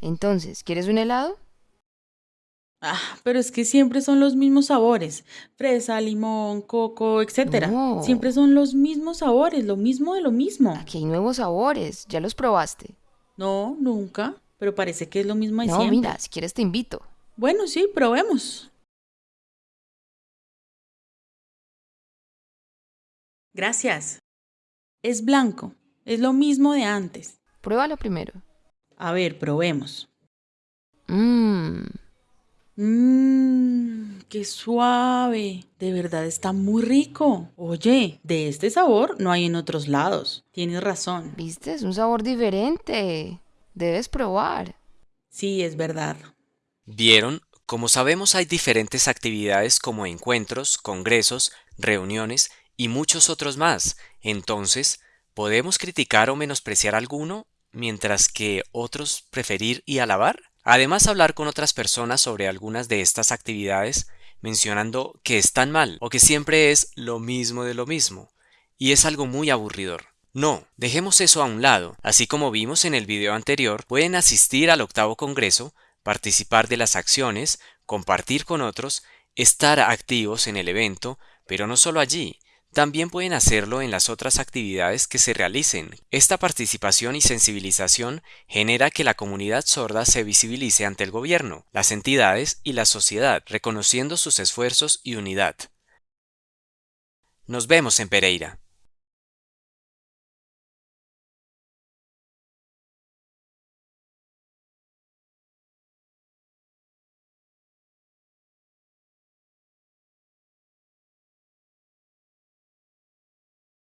Entonces, ¿quieres un helado? Ah, pero es que siempre son los mismos sabores. Fresa, limón, coco, etcétera. No. Siempre son los mismos sabores, lo mismo de lo mismo. Aquí hay nuevos sabores, ya los probaste. No, nunca. Pero parece que es lo mismo de No, siempre. mira, si quieres te invito. Bueno, sí, probemos. Gracias. Es blanco. Es lo mismo de antes. Pruébalo primero. A ver, probemos. Mmm, Mmm, qué suave. De verdad está muy rico. Oye, de este sabor no hay en otros lados. Tienes razón. ¿viste? Es un sabor diferente. Debes probar. Sí, es verdad. ¿Vieron? Como sabemos hay diferentes actividades como encuentros, congresos, reuniones y muchos otros más. Entonces, ¿podemos criticar o menospreciar alguno mientras que otros preferir y alabar? Además, hablar con otras personas sobre algunas de estas actividades mencionando que están mal o que siempre es lo mismo de lo mismo. Y es algo muy aburridor. No, dejemos eso a un lado. Así como vimos en el video anterior, pueden asistir al octavo congreso, participar de las acciones, compartir con otros, estar activos en el evento, pero no solo allí, también pueden hacerlo en las otras actividades que se realicen. Esta participación y sensibilización genera que la comunidad sorda se visibilice ante el gobierno, las entidades y la sociedad, reconociendo sus esfuerzos y unidad. Nos vemos en Pereira.